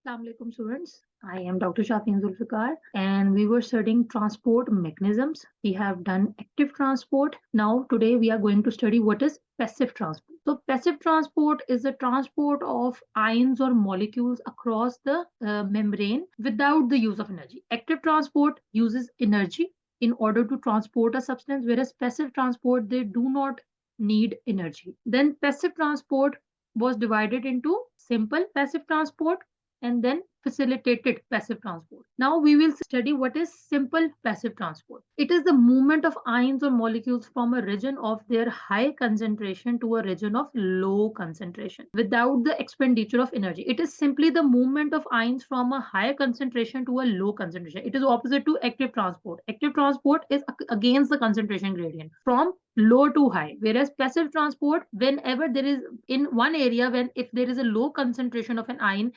Assalamu alaikum students. I am Dr. Shafin Zulfikar and we were studying transport mechanisms. We have done active transport. Now today we are going to study what is passive transport. So passive transport is the transport of ions or molecules across the uh, membrane without the use of energy. Active transport uses energy in order to transport a substance whereas passive transport they do not need energy. Then passive transport was divided into simple passive transport and then facilitated passive transport. Now we will study what is simple passive transport. It is the movement of ions or molecules from a region of their high concentration to a region of low concentration without the expenditure of energy. It is simply the movement of ions from a higher concentration to a low concentration. It is opposite to active transport. Active transport is against the concentration gradient from low to high whereas passive transport whenever there is in one area when if there is a low concentration of an ion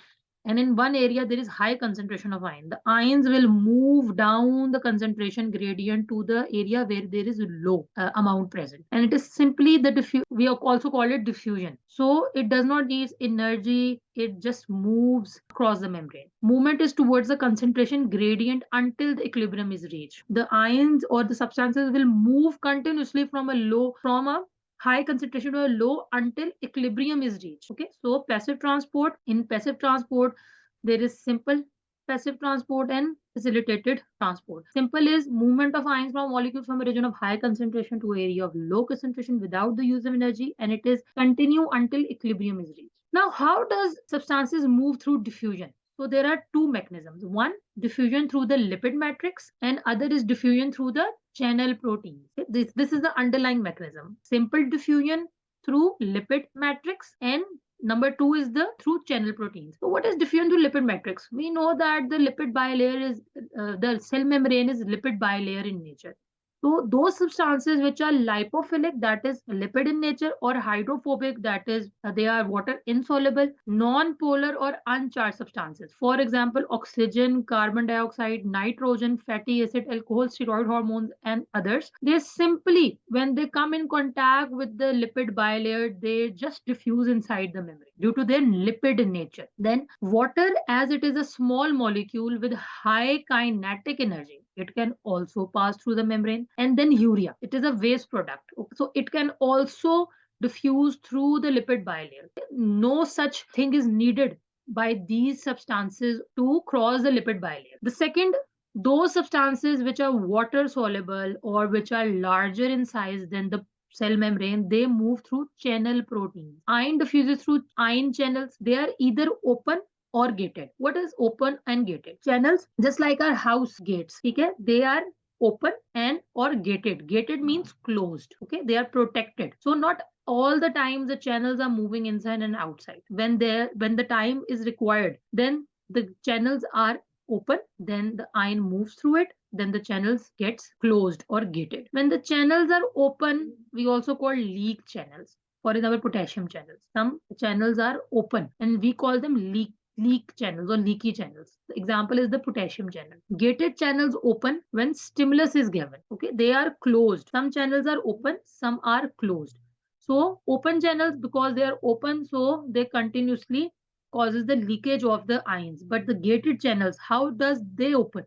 and in one area there is high concentration of ion the ions will move down the concentration gradient to the area where there is a low uh, amount present. And it is simply the diffuse we also call it diffusion. So it does not need energy it just moves across the membrane. Movement is towards the concentration gradient until the equilibrium is reached. The ions or the substances will move continuously from a low from a high concentration or low until equilibrium is reached. Okay, so passive transport, in passive transport, there is simple passive transport and facilitated transport. Simple is movement of ions from molecules from a region of high concentration to area of low concentration without the use of energy and it is continue until equilibrium is reached. Now, how does substances move through diffusion? So there are two mechanisms. One, diffusion through the lipid matrix and other is diffusion through the channel proteins. This, this is the underlying mechanism. Simple diffusion through lipid matrix and number two is the through channel proteins. So what is diffusion through lipid matrix? We know that the lipid bilayer is, uh, the cell membrane is lipid bilayer in nature. So those substances which are lipophilic, that is lipid in nature, or hydrophobic, that is they are water insoluble, non-polar or uncharged substances. For example, oxygen, carbon dioxide, nitrogen, fatty acid, alcohol, steroid hormones, and others. They simply, when they come in contact with the lipid bilayer, they just diffuse inside the membrane due to their lipid nature. Then water, as it is a small molecule with high kinetic energy, it can also pass through the membrane. And then urea. It is a waste product. So it can also diffuse through the lipid bilayer. No such thing is needed by these substances to cross the lipid bilayer. The second those substances which are water soluble or which are larger in size than the cell membrane they move through channel proteins. Ion diffuses through ion channels. They are either open or gated. What is open and gated? Channels, just like our house gates, okay? They are open and or gated. Gated means closed, okay? They are protected. So not all the time the channels are moving inside and outside. When they when the time is required, then the channels are open, then the ion moves through it, then the channels gets closed or gated. When the channels are open, we also call leak channels. For example, potassium channels. Some channels are open and we call them leak leak channels or leaky channels. The example is the potassium channel. Gated channels open when stimulus is given. Okay, they are closed. Some channels are open, some are closed. So open channels because they are open, so they continuously causes the leakage of the ions. But the gated channels, how does they open?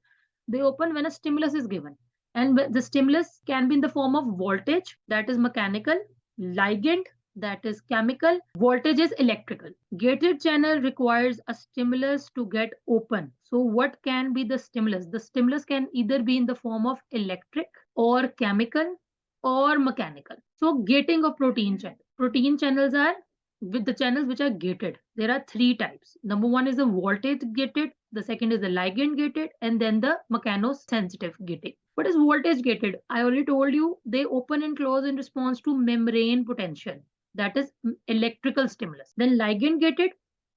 They open when a stimulus is given. And the stimulus can be in the form of voltage, that is mechanical, ligand, that is chemical, voltage is electrical. Gated channel requires a stimulus to get open. So what can be the stimulus? The stimulus can either be in the form of electric or chemical or mechanical. So gating of protein mm-hmm. channel. Protein channels are with the channels which are gated. There are three types. Number one is the voltage gated. The second is the ligand gated and then the mechanosensitive gating. What is voltage gated? I already told you they open and close in response to membrane potential that is mm, electrical stimulus. Then ligand gated,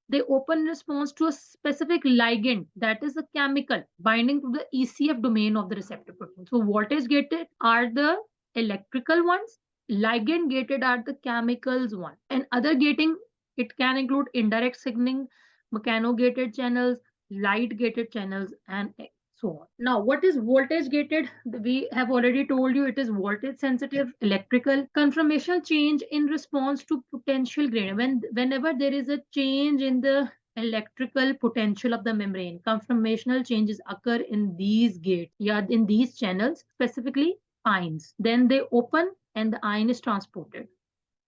they open response to a specific ligand that is a chemical binding to the ECF domain of the receptor protein. So voltage gated are the electrical ones, ligand gated are the chemicals one. And other gating, it can include indirect signaling, mechanogated channels, light gated channels, and so on. Now, what is voltage gated? We have already told you it is voltage sensitive electrical conformational change in response to potential gradient. When whenever there is a change in the electrical potential of the membrane. Conformational changes occur in these gates, yeah, in these channels, specifically ions. Then they open and the ion is transported.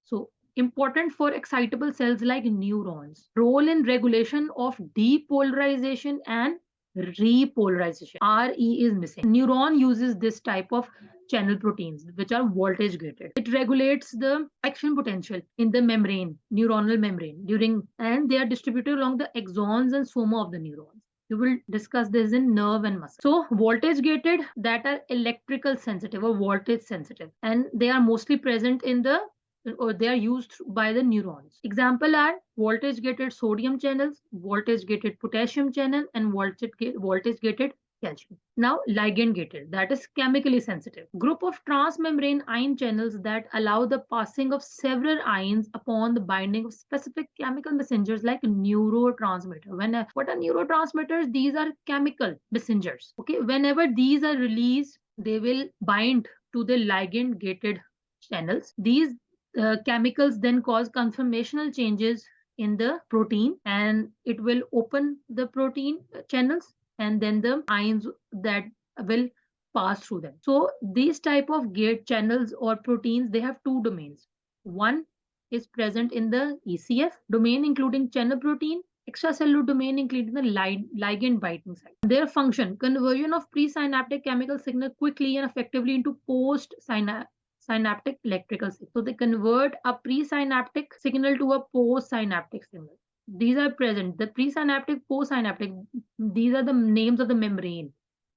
So important for excitable cells like neurons. Role in regulation of depolarization and repolarization. RE is missing. Neuron uses this type of channel proteins, which are voltage gated. It regulates the action potential in the membrane, neuronal membrane during, and they are distributed along the axons and soma of the neurons. We will discuss this in nerve and muscle. So voltage gated that are electrical sensitive or voltage sensitive, and they are mostly present in the or they are used by the neurons. Example are voltage gated sodium channels, voltage gated potassium channel, and voltage, voltage gated calcium. Now ligand gated, that is chemically sensitive. Group of transmembrane ion channels that allow the passing of several ions upon the binding of specific chemical messengers like neurotransmitter. When what are neurotransmitters? These are chemical messengers. Okay, whenever these are released, they will bind to the ligand gated channels. These uh, chemicals then cause conformational changes in the protein and it will open the protein channels and then the ions that will pass through them. So these type of gate channels or proteins, they have two domains. One is present in the ECF domain, including channel protein, extracellular domain, including the ligand binding site. Their function, conversion of presynaptic chemical signal quickly and effectively into post-synaptic synaptic electrical signal. So they convert a presynaptic signal to a postsynaptic signal. These are present. The presynaptic, postsynaptic, these are the names of the membrane.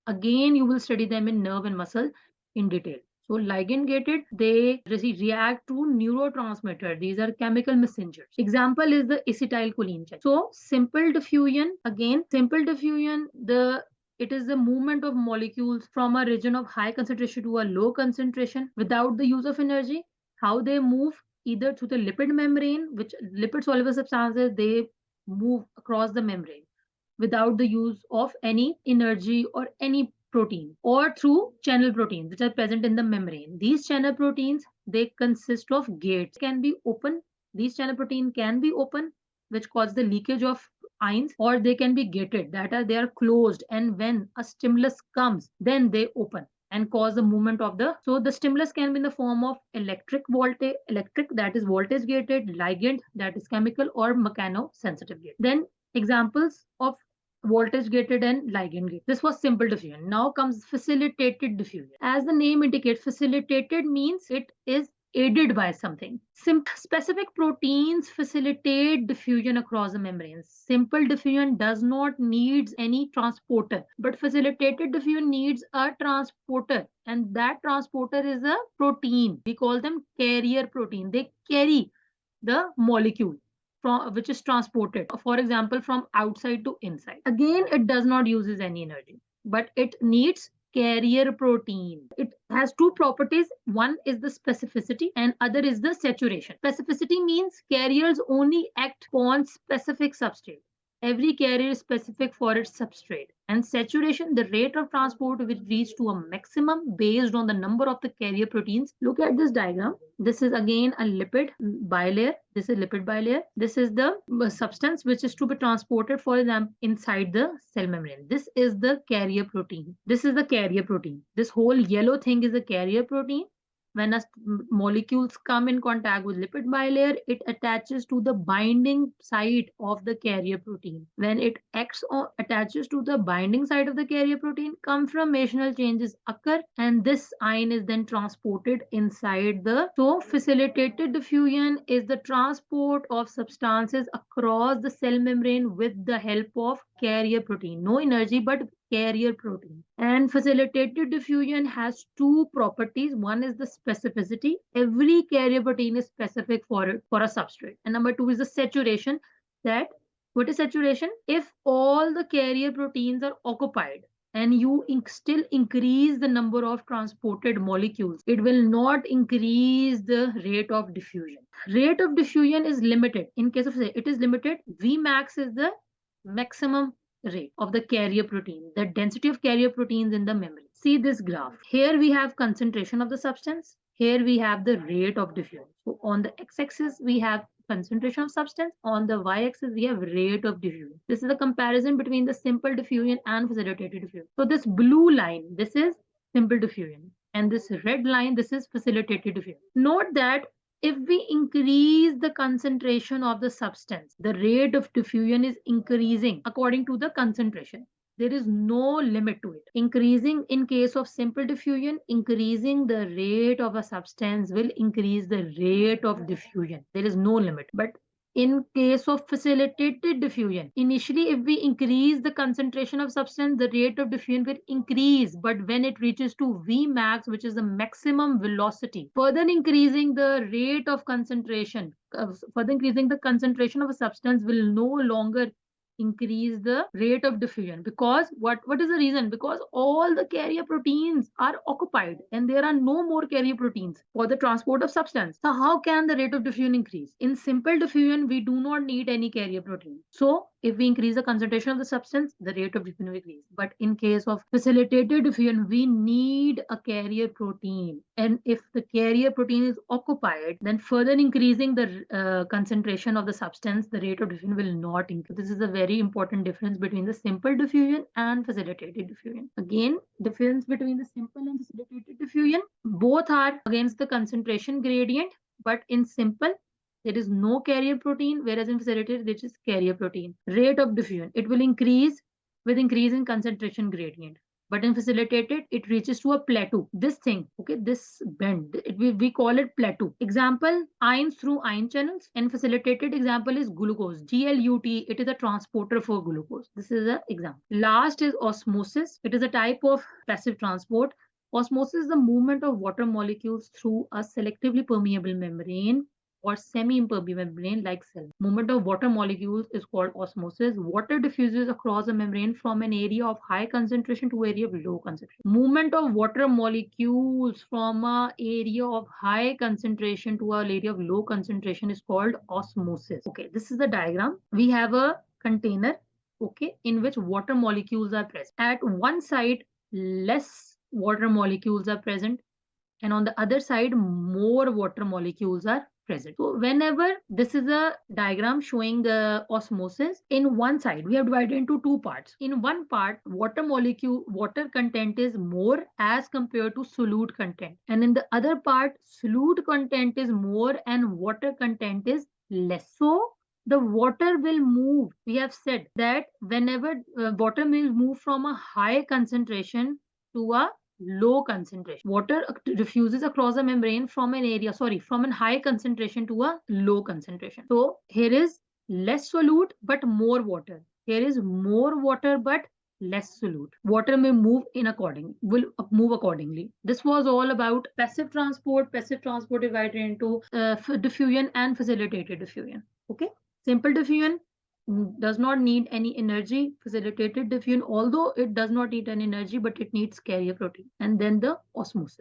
Again, you will study them in nerve and muscle in detail. So ligand gated, they react to neurotransmitter. These are chemical messengers. Example is the acetylcholine. So simple diffusion, again, simple diffusion, the it is the movement of molecules from a region of high concentration to a low concentration without the use of energy. How they move either through the lipid membrane, which lipid soluble substances, they move across the membrane without the use of any energy or any protein or through channel proteins which are present in the membrane. These channel proteins, they consist of gates, can be open. These channel protein can be open, which cause the leakage of or they can be gated that are they are closed. And when a stimulus comes then they open and cause the movement of the so the stimulus can be in the form of electric voltage electric that is voltage gated ligand that is chemical or mechano sensitive gate. Then examples of voltage gated and ligand gated this was simple diffusion. Now comes facilitated diffusion. As the name indicates facilitated means it is aided by something. Specific proteins facilitate diffusion across the membranes. Simple diffusion does not needs any transporter, but facilitated diffusion needs a transporter, and that transporter is a protein. We call them carrier protein. They carry the molecule from which is transported, for example, from outside to inside. Again, it does not uses any energy, but it needs carrier protein. It has two properties. One is the specificity and other is the saturation. Specificity means carriers only act on specific substrate. Every carrier is specific for its substrate. And saturation, the rate of transport will reach to a maximum based on the number of the carrier proteins. Look at this diagram. This is again a lipid bilayer. This is lipid bilayer. This is the uh, substance which is to be transported, for example, inside the cell membrane. This is the carrier protein. This is the carrier protein. This whole yellow thing is the carrier protein when a molecules come in contact with lipid bilayer, it attaches to the binding site of the carrier protein. When it acts or attaches to the binding site of the carrier protein, conformational changes occur and this ion is then transported inside the. So facilitated diffusion is the transport of substances across the cell membrane with the help of carrier protein. No energy, but carrier protein. And facilitated diffusion has two properties. One is the specificity. Every carrier protein is specific for it, for a substrate. And number two is the saturation that what is saturation? If all the carrier proteins are occupied and you in still increase the number of transported molecules, it will not increase the rate of diffusion. Rate of diffusion is limited. In case of say, it is limited, Vmax is the maximum rate of the carrier protein, the density of carrier proteins in the membrane. See this graph. Here we have concentration of the substance. Here we have the rate of diffusion. So on the x-axis, we have concentration of substance. On the y-axis, we have rate of diffusion. This is the comparison between the simple diffusion and facilitated diffusion. So this blue line, this is simple diffusion. And this red line, this is facilitated diffusion. Note that if we increase the concentration of the substance, the rate of diffusion is increasing according to the concentration there is no limit to it. Increasing in case of simple diffusion, increasing the rate of a substance will increase the rate of diffusion. There is no limit. But in case of facilitated diffusion, initially if we increase the concentration of substance, the rate of diffusion will increase. But when it reaches to Vmax, which is the maximum velocity, further increasing the rate of concentration, uh, further increasing the concentration of a substance will no longer increase the rate of diffusion. Because what what is the reason? Because all the carrier proteins are occupied and there are no more carrier proteins for the transport of substance. So how can the rate of diffusion increase? In simple diffusion we do not need any carrier protein. So if we increase the concentration of the substance, the rate of diffusion will increase. But in case of facilitated diffusion, we need a carrier protein. And if the carrier protein is occupied, then further increasing the uh, concentration of the substance, the rate of diffusion will not increase. This is a very important difference between the simple diffusion and facilitated diffusion. Again, difference between the simple and facilitated diffusion, both are against the concentration gradient. But in simple, there is no carrier protein, whereas in facilitated, there is carrier protein. Rate of diffusion, it will increase with increase in concentration gradient. But in facilitated, it reaches to a plateau. This thing, okay, this bend, it, we, we call it plateau. Example, ions through ion channels. And facilitated example is glucose, GLUT. It is a transporter for glucose. This is an example. Last is osmosis. It is a type of passive transport. Osmosis is the movement of water molecules through a selectively permeable membrane or semi-impermeable membrane like cell. Movement of water molecules is called osmosis. Water diffuses across a membrane from an area of high concentration to area of low concentration. Movement of water molecules from a area of high concentration to an area of low concentration is called osmosis. Okay, this is the diagram. We have a container, okay, in which water molecules are present. At one side, less water molecules are present and on the other side more water molecules are present. So whenever this is a diagram showing the osmosis, in one side we have divided into two parts. In one part, water molecule, water content is more as compared to solute content. And in the other part, solute content is more and water content is less. So the water will move. We have said that whenever uh, water will move from a high concentration to a low concentration. Water diffuses across the membrane from an area, sorry, from a high concentration to a low concentration. So here is less solute, but more water. Here is more water, but less solute. Water may move in according, will move accordingly. This was all about passive transport. Passive transport divided into uh, diffusion and facilitated diffusion. Okay. Simple diffusion, does not need any energy facilitated diffusion although it does not need any energy but it needs carrier protein and then the osmosis